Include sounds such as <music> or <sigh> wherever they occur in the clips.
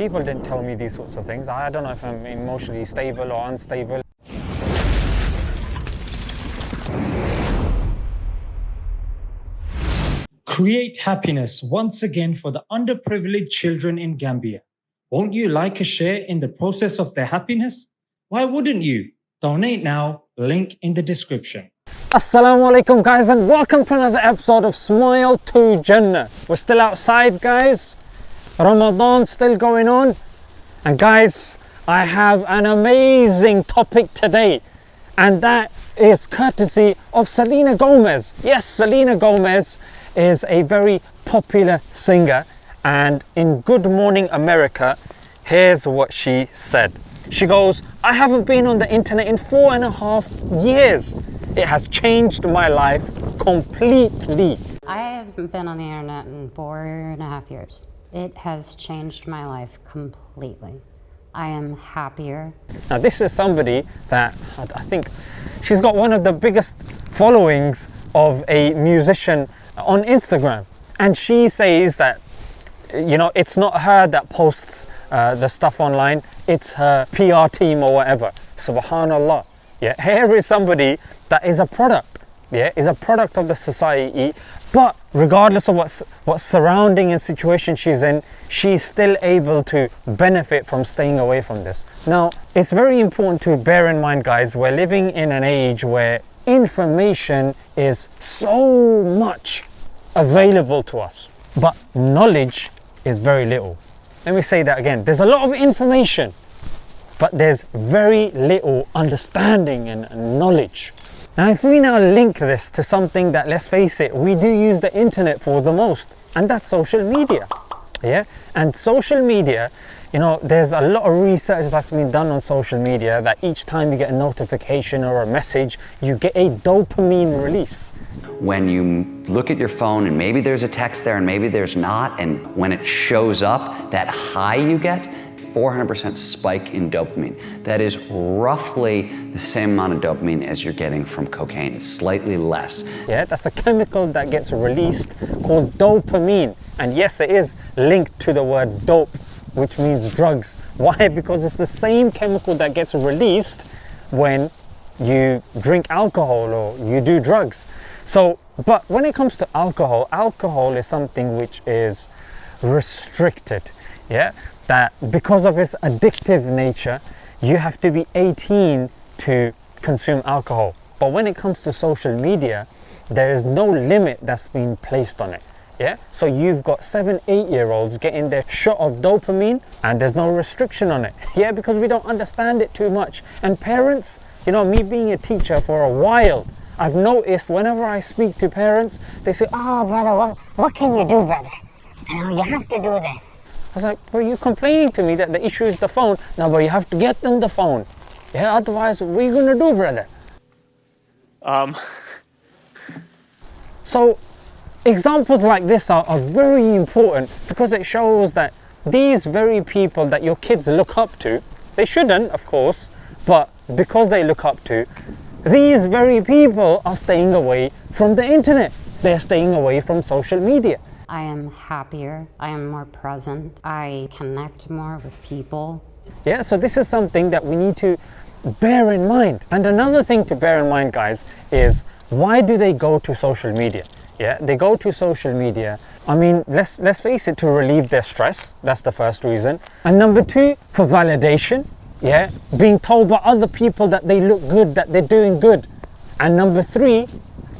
people didn't tell me these sorts of things. I don't know if I'm emotionally stable or unstable. Create happiness once again for the underprivileged children in Gambia. Won't you like a share in the process of their happiness? Why wouldn't you? Donate now, link in the description. Assalamu alaikum guys and welcome to another episode of Smile to Jannah. We're still outside guys. Ramadan still going on. And guys, I have an amazing topic today. And that is courtesy of Selena Gomez. Yes, Selena Gomez is a very popular singer. And in Good Morning America, here's what she said. She goes, I haven't been on the internet in four and a half years. It has changed my life completely. I haven't been on the internet in four and a half years. It has changed my life completely. I am happier. Now this is somebody that I think she's got one of the biggest followings of a musician on Instagram. And she says that, you know, it's not her that posts uh, the stuff online, it's her PR team or whatever. Subhanallah. Yeah, here is somebody that is a product, yeah, is a product of the society, but regardless of what's what surrounding and situation she's in, she's still able to benefit from staying away from this. Now, it's very important to bear in mind, guys, we're living in an age where information is so much available to us, but knowledge is very little. Let me say that again. There's a lot of information, but there's very little understanding and knowledge. Now, if we now link this to something that, let's face it, we do use the internet for the most, and that's social media. Yeah, and social media, you know, there's a lot of research that's been done on social media that each time you get a notification or a message, you get a dopamine release. When you look at your phone and maybe there's a text there and maybe there's not, and when it shows up, that high you get, 400% spike in dopamine. That is roughly the same amount of dopamine as you're getting from cocaine. It's slightly less. Yeah, that's a chemical that gets released called dopamine. And yes, it is linked to the word dope, which means drugs. <laughs> Why? Because it's the same chemical that gets released when you drink alcohol or you do drugs. So, but when it comes to alcohol, alcohol is something which is restricted. Yeah, that because of its addictive nature, you have to be 18 to consume alcohol. But when it comes to social media, there is no limit that's been placed on it. Yeah, so you've got seven, eight year olds getting their shot of dopamine and there's no restriction on it. <laughs> Yeah, because we don't understand it too much. And parents, you know, me being a teacher for a while, I've noticed whenever I speak to parents, they say, Oh, brother, what, what can you do, brother? You oh, know, you have to do this. I was like, were you complaining to me that the issue is the phone. No, but you have to get them the phone. Yeah, otherwise, what are you gonna do, brother? Um. <laughs> so, examples like this are, are very important because it shows that these very people that your kids look up to, they shouldn't, of course, but because they look up to, these very people are staying away from the internet. They're staying away from social media. I am happier, I am more present, I connect more with people. Yeah, so this is something that we need to bear in mind. And another thing to bear in mind, guys, is why do they go to social media? Yeah, they go to social media. I mean, let's let's face it, to relieve their stress. That's the first reason. And number two, for validation. Yeah, being told by other people that they look good, that they're doing good. And number three,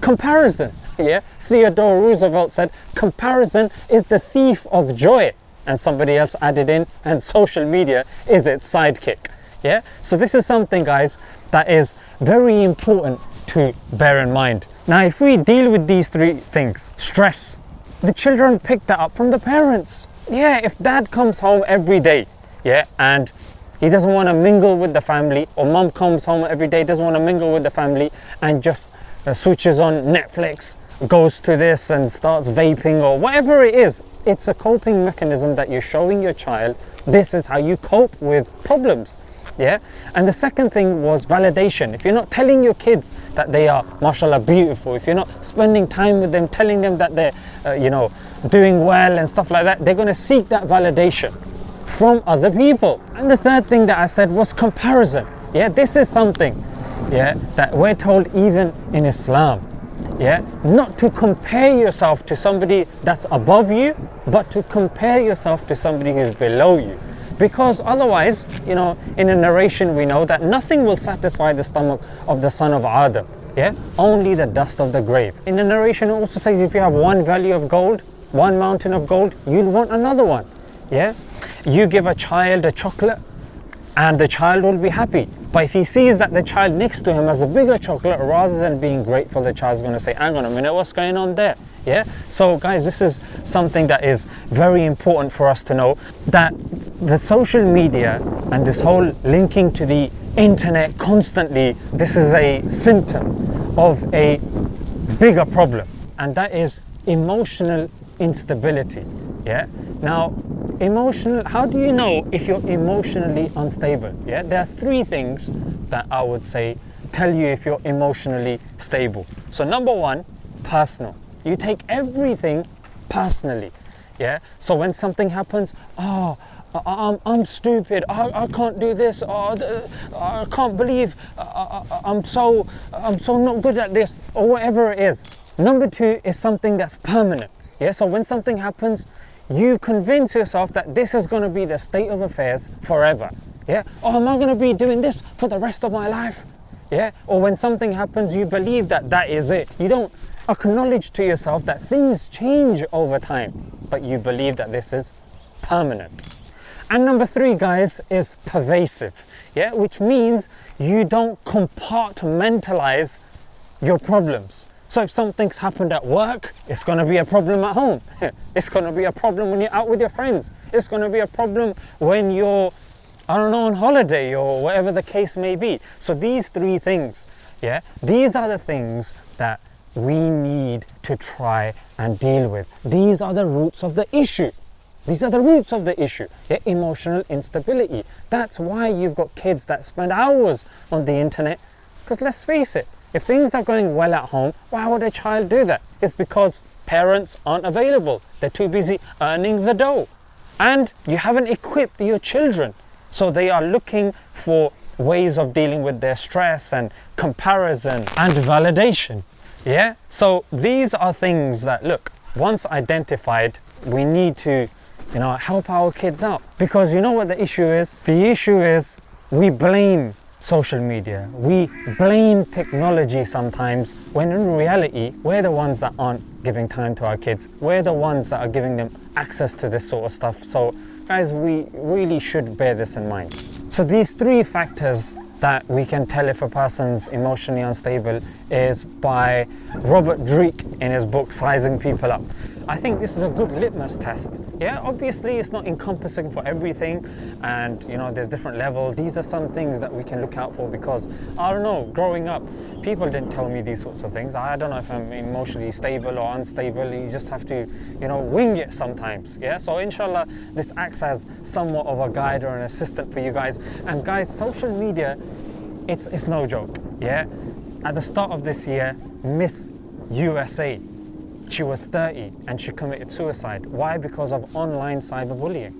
comparison. Yeah, Theodore Roosevelt said, comparison is the thief of joy. And somebody else added in, and social media is its sidekick. Yeah, so this is something, guys, that is very important to bear in mind. Now, if we deal with these three things, stress, the children pick that up from the parents. Yeah, if dad comes home every day, yeah, and he doesn't want to mingle with the family, or mom comes home every day, doesn't want to mingle with the family, and just uh, switches on Netflix goes to this and starts vaping or whatever it is, it's a coping mechanism that you're showing your child this is how you cope with problems. Yeah. And the second thing was validation. If you're not telling your kids that they are, mashallah, beautiful, if you're not spending time with them, telling them that they're, uh, you know, doing well and stuff like that, they're going to seek that validation from other people. And the third thing that I said was comparison. Yeah, this is something, yeah, that we're told even in Islam. Yeah, not to compare yourself to somebody that's above you, but to compare yourself to somebody who's below you. Because otherwise, you know, in a narration we know that nothing will satisfy the stomach of the son of Adam. Yeah, only the dust of the grave. In the narration it also says if you have one valley of gold, one mountain of gold, you'll want another one. Yeah, you give a child a chocolate and the child will be happy. But if he sees that the child next to him has a bigger chocolate, rather than being grateful, the child's going to say, hang on a minute, what's going on there? Yeah, so guys, this is something that is very important for us to know that the social media and this whole linking to the internet constantly, this is a symptom of a bigger problem, and that is emotional instability. Yeah, now emotional how do you know if you're emotionally unstable yeah there are three things that i would say tell you if you're emotionally stable so number one personal you take everything personally yeah so when something happens oh I, I'm, I'm stupid. I, I can't do this. Oh, I can't believe I, I'm so I'm so not good at this or whatever it is. Number two is something that's permanent. Yeah. So when something happens, you convince yourself that this is going to be the state of affairs forever. Yeah. Oh, am I going to be doing this for the rest of my life? Yeah. Or when something happens, you believe that that is it. You don't acknowledge to yourself that things change over time, but you believe that this is permanent. And number three, guys, is pervasive. Yeah, which means you don't compartmentalize your problems. So if something's happened at work, it's going to be a problem at home. <laughs> it's going to be a problem when you're out with your friends. It's going to be a problem when you're, I don't know, on holiday or whatever the case may be. So these three things, yeah, these are the things that we need to try and deal with. These are the roots of the issue. These are the roots of the issue, yeah, emotional instability. That's why you've got kids that spend hours on the internet. Because let's face it, if things are going well at home, why would a child do that? It's because parents aren't available. They're too busy earning the dough. And you haven't equipped your children. So they are looking for ways of dealing with their stress and comparison and validation. Yeah? So these are things that, look, once identified, we need to, you know, help our kids out. Because you know what the issue is? The issue is we blame social media. We blame technology sometimes when in reality, we're the ones that aren't giving time to our kids. We're the ones that are giving them access to this sort of stuff. So, guys, we really should bear this in mind. So, these three factors that we can tell if a person's emotionally unstable is by Robert Dreeke in his book Sizing People Up. I think this is a good litmus test. Yeah, obviously it's not encompassing for everything and you know there's different levels. These are some things that we can look out for because I don't know, growing up, people didn't tell me these sorts of things. I don't know if I'm emotionally stable or unstable. You just have to, you know, wing it sometimes. Yeah, so inshallah this acts as somewhat of a guide or an assistant for you guys. And guys, social media, it's it's no joke. Yeah. At the start of this year, Miss USA she was 30 and she committed suicide. Why? Because of online cyberbullying.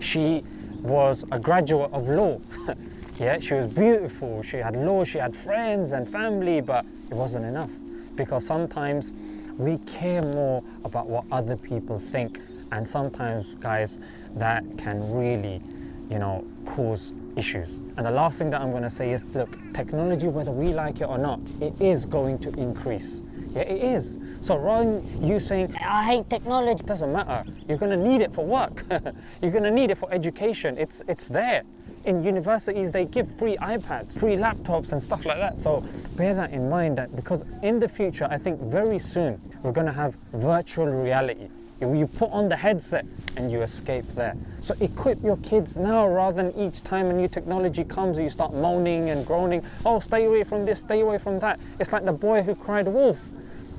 She was a graduate of law. <laughs> yeah, she was beautiful, she had law, she had friends and family, but it wasn't enough. Because sometimes we care more about what other people think. And sometimes, guys, that can really, you know, cause issues. And the last thing that I'm going to say is look, technology, whether we like it or not, it is going to increase. Yeah, it is. So rather than you saying, I hate technology, it doesn't matter. You're going to need it for work. <laughs> You're going to need it for education. It's, it's there. In universities, they give free iPads, free laptops and stuff like that. So bear that in mind that because in the future, I think very soon, we're going to have virtual reality. You put on the headset and you escape there. So equip your kids now rather than each time a new technology comes, and you start moaning and groaning. Oh, stay away from this, stay away from that. It's like the boy who cried wolf.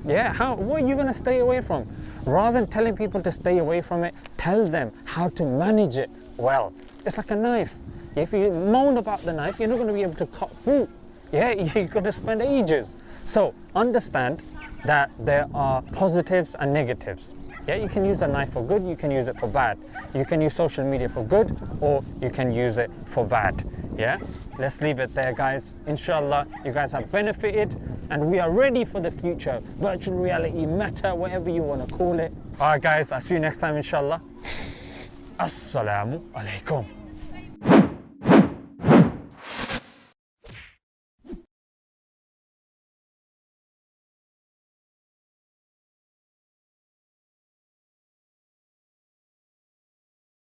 Yeah, how, what are you going to stay away from? Rather than telling people to stay away from it, tell them how to manage it well. It's like a knife. If you moan about the knife, you're not going to be able to cut fruit. Yeah, <laughs> you're going to spend ages. So understand that there are positives and negatives. Yeah, you can use the knife for good, you can use it for bad. You can use social media for good or you can use it for bad. Yeah, let's leave it there, guys. Inshallah, you guys have benefited and we are ready for the future. Virtual reality, meta, whatever you want to call it. All right, guys, I'll see you next time, inshallah. Assalamu alaikum.